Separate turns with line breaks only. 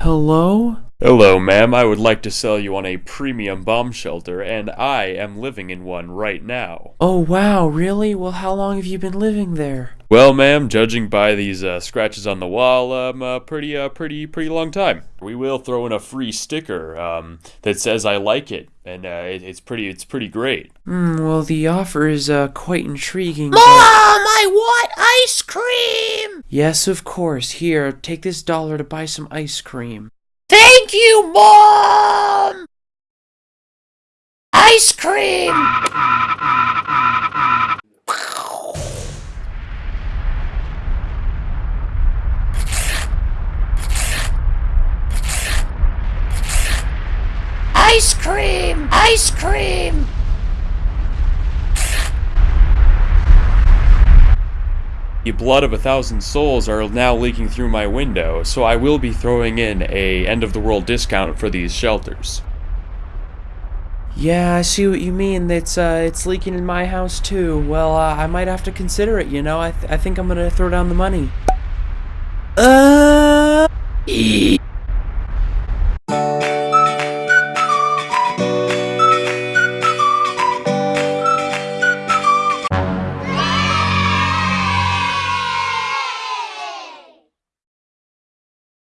hello?
Hello, ma'am. I would like to sell you on a premium bomb shelter, and I am living in one right now.
Oh, wow, really? Well, how long have you been living there?
Well, ma'am, judging by these uh, scratches on the wall, um, uh, pretty, uh, pretty, pretty long time. We will throw in a free sticker um, that says I like it, and uh, it, it's pretty, it's pretty great.
Hmm, well, the offer is uh, quite intriguing.
Mom,
but-
I want ice cream!
Yes, of course. Here, take this dollar to buy some ice cream.
Thank you, Mom! Ice cream! Ice cream! Ice cream!
The blood of a thousand souls are now leaking through my window, so I will be throwing in a end of the world discount for these shelters.
Yeah, I see what you mean. It's uh, it's leaking in my house too. Well, uh, I might have to consider it. You know, I th- I think I'm gonna throw down the money. Uh.